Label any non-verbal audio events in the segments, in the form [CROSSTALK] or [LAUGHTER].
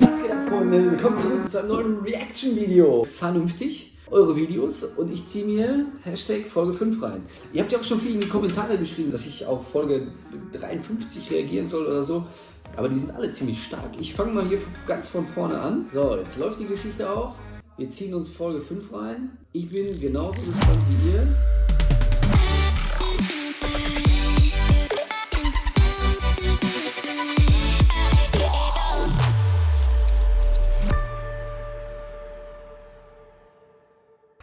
Was geht ab, Freunde? Willkommen zurück zu einem neuen Reaction-Video. Vernünftig, eure Videos und ich ziehe mir Hashtag Folge 5 rein. Ihr habt ja auch schon viel in die Kommentare geschrieben, dass ich auf Folge 53 reagieren soll oder so. Aber die sind alle ziemlich stark. Ich fange mal hier ganz von vorne an. So, jetzt läuft die Geschichte auch. Wir ziehen uns Folge 5 rein. Ich bin genauso gespannt wie ihr.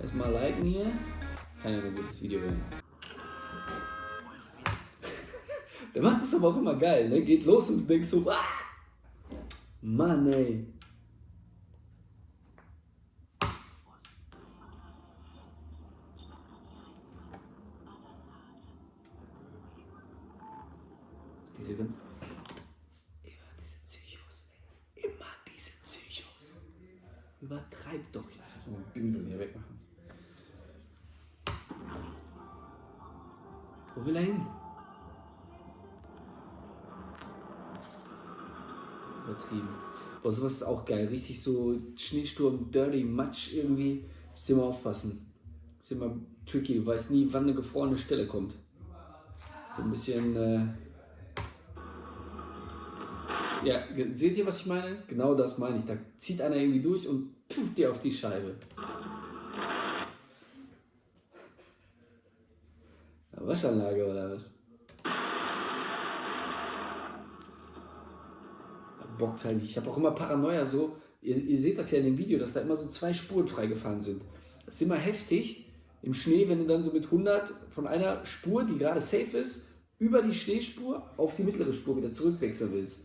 Erstmal liken hier. Kann ja ein gutes Video werden. [LAUGHS] Der macht das aber auch immer geil, ne? Geht los und denkst so, ah! Mann, ey. Diese ganzen. Immer diese Psychos, ey. Immer diese Psychos. Übertreibt doch. Ich muss das mal mit Pinsel hier wegmachen. Wo will er hin? Übertrieben. Boah, sowas ist auch geil. Richtig so Schneesturm, Dirty, Matsch irgendwie. Muss immer aufpassen. Ist immer tricky. Du weißt nie, wann eine gefrorene Stelle kommt. So ein bisschen. Äh ja, seht ihr, was ich meine? Genau das meine ich. Da zieht einer irgendwie durch und tut dir auf die Scheibe. Waschanlage oder was? Bockt halt nicht. Ich habe auch immer Paranoia so. Ihr, ihr, seht das ja in dem Video, dass da immer so zwei Spuren freigefahren sind. Das ist immer heftig im Schnee, wenn du dann so mit 100 von einer Spur, die gerade safe ist, über die Schneespur auf die mittlere Spur wieder zurückwechseln willst.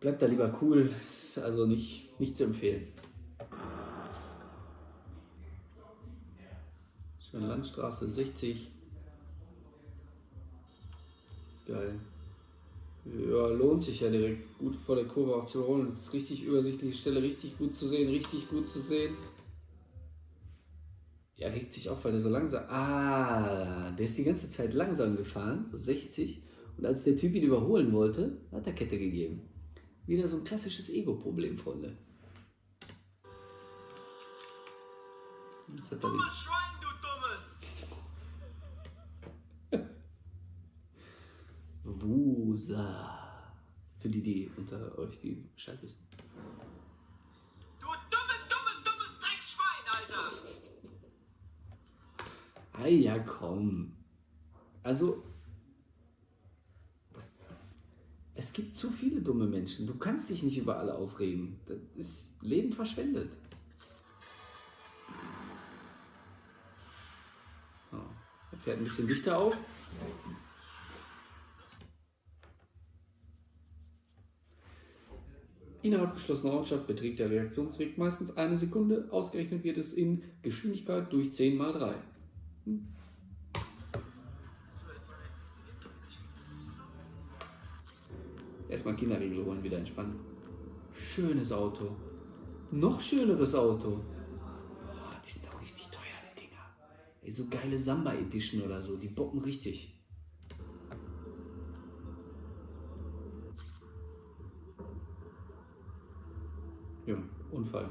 Bleibt da lieber cool, ist also nicht, nicht zu empfehlen. Schöne Landstraße 60. Ist geil. Ja, lohnt sich ja direkt gut vor der Kurve auch zu holen. Ist richtig übersichtliche Stelle, richtig gut zu sehen, richtig gut zu sehen. Er regt sich auf, weil er so langsam. Ah, der ist die ganze Zeit langsam gefahren, so 60. Und als der Typ ihn überholen wollte, hat er Kette gegeben. Wieder so ein klassisches Ego-Problem, Freunde. Jetzt hat er die... Wusa. Für die, die unter euch die Bescheid wissen. Du dummes, dummes, dummes Dreckschwein, Alter! Ah ja, komm. Also, Es gibt zu viele dumme Menschen. Du kannst dich nicht über alle aufregen. Das ist Leben verschwendet. So, er fährt ein bisschen dichter auf. Innerhalb geschlossener Ortschaft beträgt der Reaktionsweg meistens eine Sekunde. Ausgerechnet wird es in Geschwindigkeit durch 10 mal 3. Hm? Erstmal Kinderriegel holen, wieder entspannen. Schönes Auto. Noch schöneres Auto. Oh, die sind auch richtig teuer, die Dinger. Ey, so geile Samba Edition oder so, die bocken richtig. Ja, Unfall.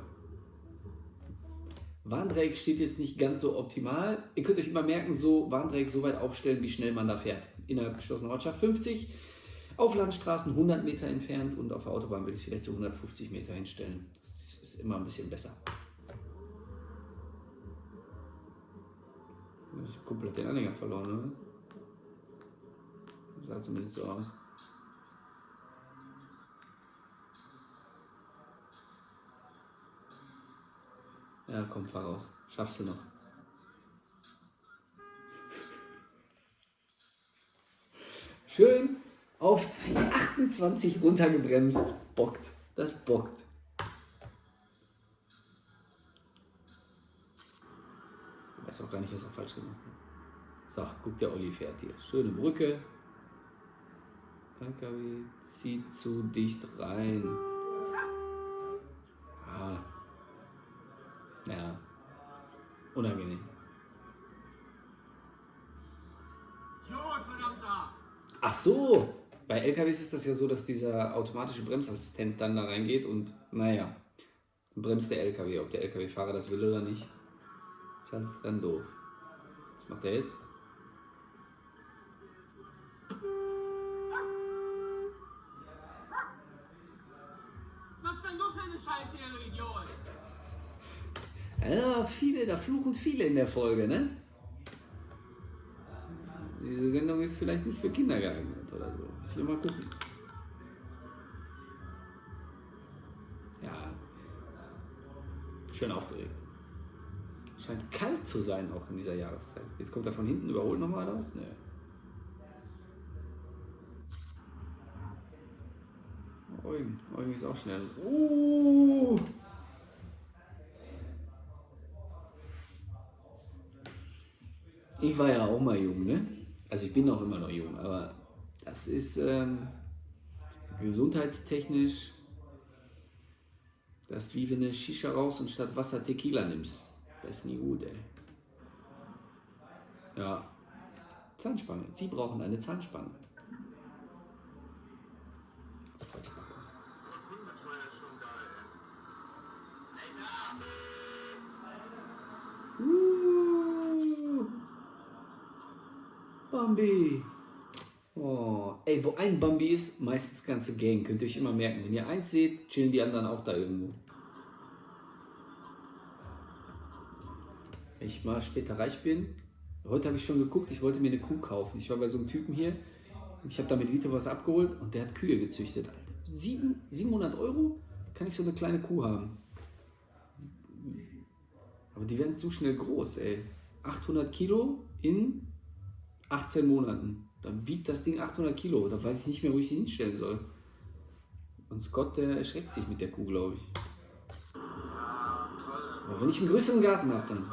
Warndreieck steht jetzt nicht ganz so optimal. Ihr könnt euch immer merken, so Warndreieck so weit aufstellen, wie schnell man da fährt. Innerhalb geschlossener Ortschaft 50, auf Landstraßen 100 Meter entfernt und auf der Autobahn würde ich es vielleicht zu 150 Meter hinstellen. Das ist immer ein bisschen besser. Ich habe komplett den Anhänger verloren, oder? Sah zumindest so aus. Ja, komm, fahr raus. Schaffst du noch. Schön auf C28 runtergebremst. Bockt. Das bockt. Ich weiß auch gar nicht, was er falsch gemacht hat. So, guck, der Olli fährt hier. Schöne Brücke. LKW zieht zu dicht rein. Ja. Unangenehm. Ach so, Bei LKWs ist das ja so, dass dieser automatische Bremsassistent dann da reingeht und naja, bremst der LKW, ob der LKW-Fahrer das will oder nicht. Ist halt dann doof. Was macht er jetzt? Ja, viele, da fluchen viele in der Folge, ne? Diese Sendung ist vielleicht nicht für Kinder geeignet oder so. Muss ich mal gucken. Ja. Schön aufgeregt. Scheint kalt zu sein auch in dieser Jahreszeit. Jetzt kommt er von hinten, überholt nochmal raus? Ne. Eugen, Eugen ist auch schnell. Uh. Ich war ja auch mal jung, ne? Also ich bin auch immer noch jung, aber das ist ähm, gesundheitstechnisch das ist wie wenn du Shisha raus und statt Wasser Tequila nimmst. Das ist nie gut, ey. Ja. Zahnspange. Sie brauchen eine Zahnspange. Bambi. Oh, ey, wo ein Bambi ist, meistens ganze Gang. Könnt ihr euch immer merken. Wenn ihr eins seht, chillen die anderen auch da irgendwo. Wenn ich mal später reich bin. Heute habe ich schon geguckt, ich wollte mir eine Kuh kaufen. Ich war bei so einem Typen hier. Ich habe da mit Vito was abgeholt und der hat Kühe gezüchtet. Alter. Sieben, 700 Euro kann ich so eine kleine Kuh haben. Aber die werden zu schnell groß, ey. 800 Kilo in 18 Monaten. Dann wiegt das Ding 800 Kilo. Da weiß ich nicht mehr, wo ich die hinstellen soll. Und Scott, der erschreckt sich mit der Kuh, glaube ich. Aber wenn ich einen größeren Garten habe, dann.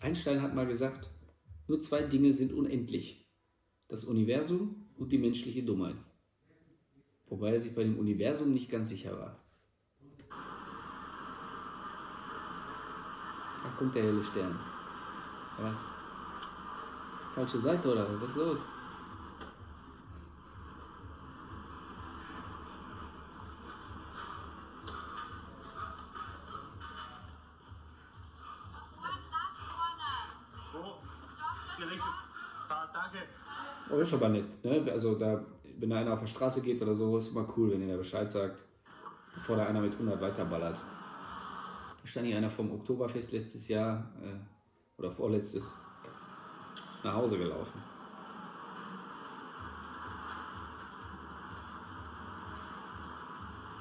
Einstein hat mal gesagt, nur zwei Dinge sind unendlich. Das Universum und die menschliche Dummheit. Wobei er sich bei dem Universum nicht ganz sicher war. Da kommt der helle Stern. Was? Falsche Seite oder was ist los? Gerichtet. Ah, danke. Oh, ist aber nett. Ne? Also da, wenn da einer auf der Straße geht oder so, ist immer cool, wenn ihr Bescheid sagt, bevor da einer mit 100 weiterballert. Da stand hier einer vom Oktoberfest letztes Jahr äh, oder vorletztes nach Hause gelaufen.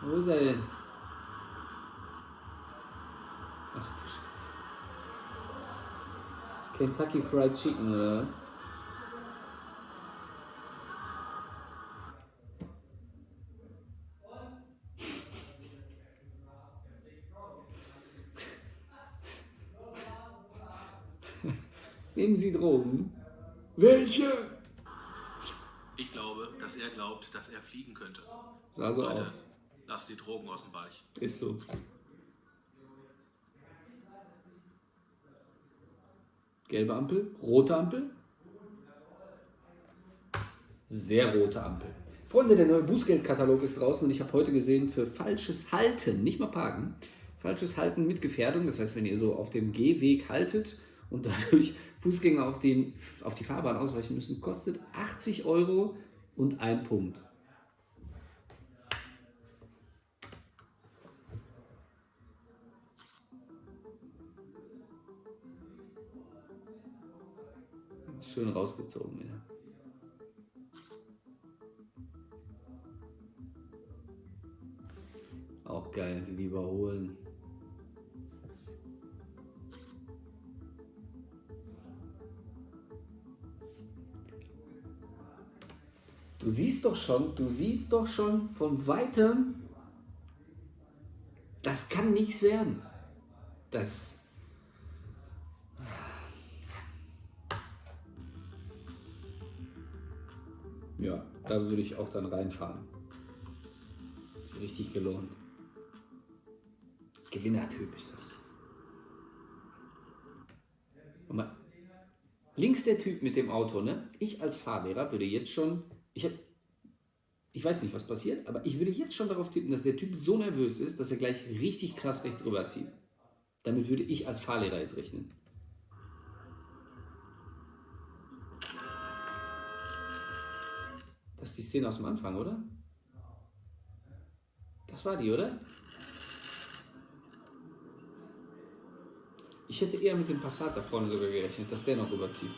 Wo ist er denn? Ach du Scheiße. Kentucky Fried Chicken oder was? Nehmen Sie Drogen? Welche? Ich glaube, dass er glaubt, dass er fliegen könnte. Sah so Leute, aus. lasst die Drogen aus dem Bereich. Ist so. Gelbe Ampel, rote Ampel. Sehr rote Ampel. Freunde, der neue Bußgeldkatalog ist draußen und ich habe heute gesehen, für falsches Halten, nicht mal parken, falsches Halten mit Gefährdung, das heißt, wenn ihr so auf dem Gehweg haltet und dadurch Fußgänger auf, den, auf die Fahrbahn ausweichen müssen, kostet 80 Euro und ein Punkt. Schön rausgezogen, ja. Auch geil, wie die Du siehst doch schon, du siehst doch schon von weitem, das kann nichts werden. Das. Ja, da würde ich auch dann reinfahren. Ist richtig gelohnt. Gewinnertyp ist das. Mal. Links der Typ mit dem Auto, ne? Ich als Fahrlehrer würde jetzt schon, ich habe, ich weiß nicht, was passiert, aber ich würde jetzt schon darauf tippen, dass der Typ so nervös ist, dass er gleich richtig krass rechts rüberzieht. Damit würde ich als Fahrlehrer jetzt rechnen. Das ist die Szene aus dem Anfang, oder? Das war die, oder? Ich hätte eher mit dem Passat da vorne sogar gerechnet, dass der noch rüberzieht.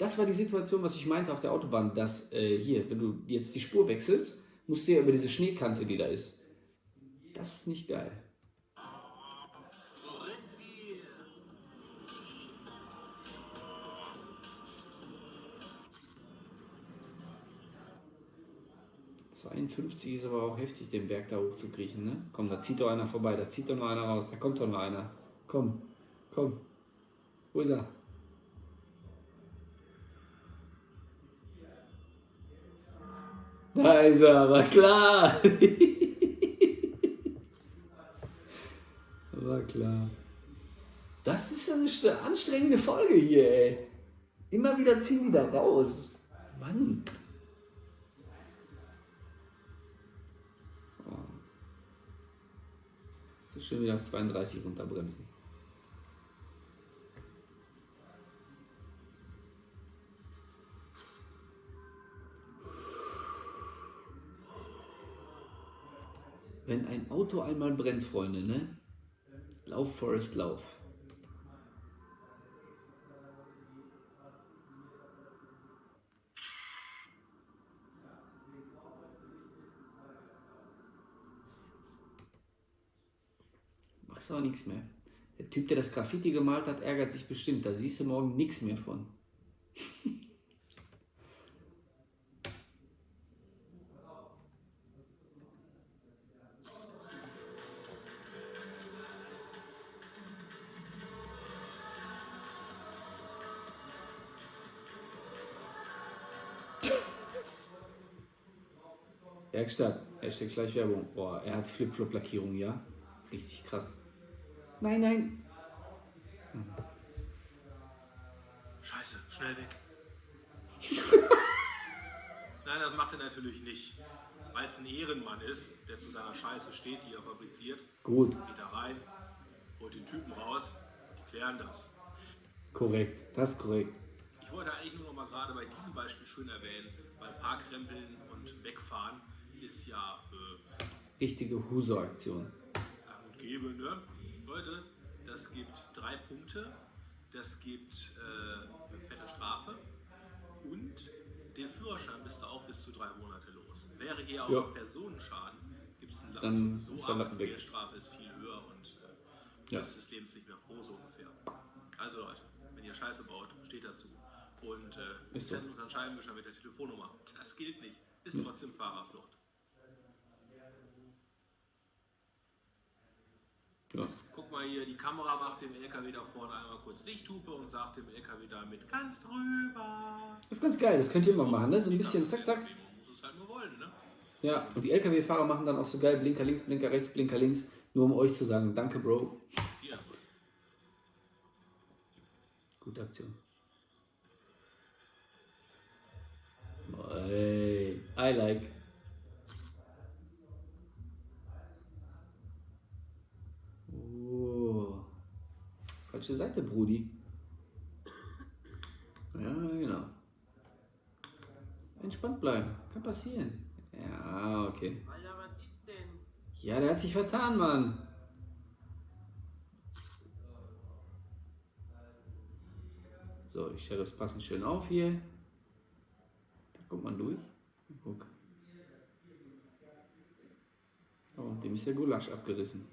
Das war die Situation, was ich meinte auf der Autobahn, dass äh, hier, wenn du jetzt die Spur wechselst, musst du ja über diese Schneekante, die da ist. Das ist nicht geil. Rückbier. 52 ist aber auch heftig, den Berg da hoch zu kriechen, ne? Komm, da zieht doch einer vorbei, da zieht doch noch einer raus, da kommt doch noch einer. Komm, komm. Wo ist er? Da ist er, aber klar. aber klar. Das ist eine st- anstrengende Folge hier, ey. Immer wieder ziehen die da raus. Mann. So schön wieder auf 32 runterbremsen. Wenn ein Auto einmal brennt, Freunde, ne? Lauf, Forest, lauf. Machst aber nichts mehr. Der Typ, der das Graffiti gemalt hat, ärgert sich bestimmt. Da siehst du morgen nichts mehr von. [LAUGHS] Werkstatt, Hashtag Schleichwerbung. Boah, er hat Flip-Flop-Lackierung, ja? Richtig krass. Nein, nein. Scheiße, schnell weg. [LAUGHS] Nein, das macht er natürlich nicht. Weil es ein Ehrenmann ist, der zu seiner Scheiße steht, die er fabriziert, Gut, geht da rein, holt den Typen raus, die klären das. korrekt. Das ist korrekt. Ich wollte eigentlich nur noch mal gerade bei diesem Beispiel schön erwähnen, weil Parkrempeln und Wegfahren ist ja äh, Richtige Huso-Aktion. gang und gäbe, ne? Leute, das gibt drei Punkte, das gibt äh, eine fette Strafe und den Führerschein bist du auch bis zu drei Monate los. Wäre hier auch Ja. Personenschaden, gibt es einen Dann Lappen. So ist der Lappen weg. die Geldstrafe ist viel höher und äh, Ja. das ist des Lebens nicht mehr froh, so ungefähr. Also Leute, wenn ihr Scheiße baut, steht dazu. Und äh, Ist so. unseren Scheibenwischer mit der Telefonnummer. Das gilt nicht. Ist trotzdem Fahrerflucht. Ja. Guck mal hier, die Kamera macht dem LKW da vorne einmal kurz Lichthupe und sagt dem LKW damit ganz drüber. Das ist ganz geil, das könnt ihr immer machen, ne? So ein bisschen zack, zack. Halt wollen, ne? Ja, und die LKW-Fahrer machen dann auch so geil Blinker links, Blinker rechts, Blinker links, nur um euch zu sagen, danke Bro. Gute Aktion. Ey, I like. Falsche Seite, Brudi. Ja, genau. Entspannt bleiben. Kann passieren. Ja, okay. Alter, was ist denn? Ja, der hat sich vertan, Mann. So, ich stelle das passend schön auf hier. Da kommt man durch. Guck. Oh, dem ist der Gulasch abgerissen.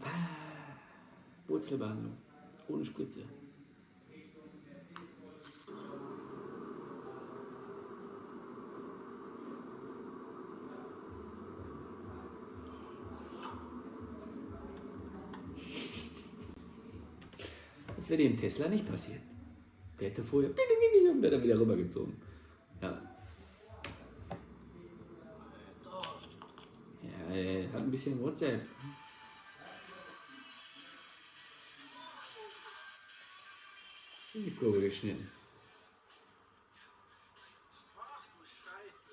Ah, Wurzelbehandlung. Ohne Spritze. Das wäre dem Tesla nicht passiert. Der hätte vorher und wäre dann wieder rübergezogen. Ja. bisschen WhatsApp. In die Kurve geschnitten. Ach du Scheiße.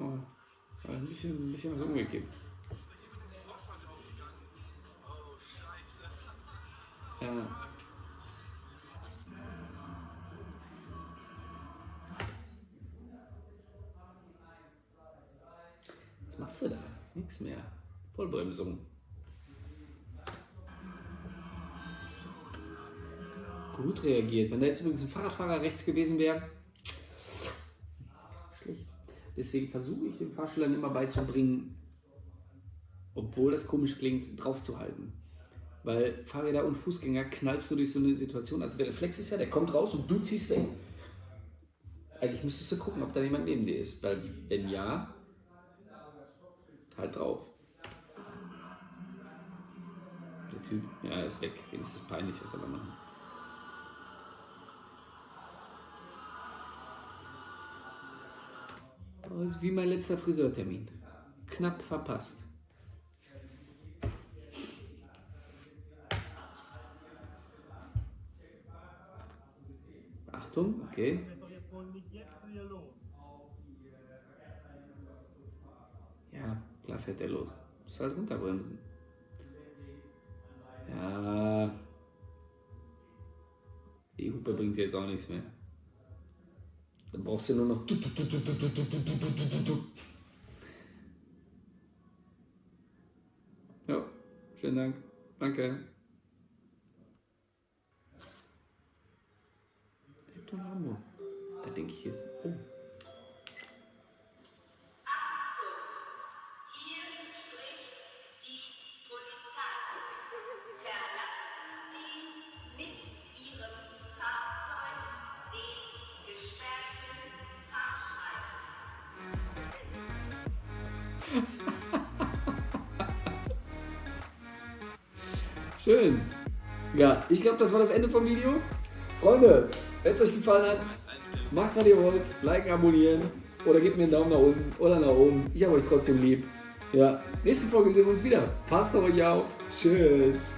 Oh, ein bisschen, ein bisschen was umgekippt. Ja. Was machst du da? Nix mehr. Vollbremsung. Gut reagiert. Wenn da jetzt übrigens ein Fahrradfahrer rechts gewesen wäre, schlecht. Deswegen versuche ich den Fahrschülern immer beizubringen, obwohl das komisch klingt, draufzuhalten. Weil Fahrräder und Fußgänger knallst du durch so eine Situation. Also der Reflex ist ja, der kommt raus und du ziehst weg. Eigentlich müsstest du gucken, ob da jemand neben dir ist. Weil wenn ja, halt drauf. Der Typ, ja, ist weg. Dem ist das peinlich, was er machen? Oh, ist wie mein letzter Friseurtermin. Knapp verpasst. Achtung, okay. Ja, klar fährt er los. Muss halt runterbremsen. Ja. Die Hupe bringt jetzt auch nichts mehr. Dann brauchst du nur noch. Ja, vielen Dank. Danke. Hector Lambo. Da denke ich jetzt. Schön. Ja, ich glaube, das war das Ende vom Video. Freunde, wenn es euch gefallen hat, macht, was ihr wollt. Liken, abonnieren oder gebt mir einen Daumen nach unten oder nach oben. Ich habe euch trotzdem lieb. Ja, nächste Folge sehen wir uns wieder. Passt auf euch auf. Tschüss.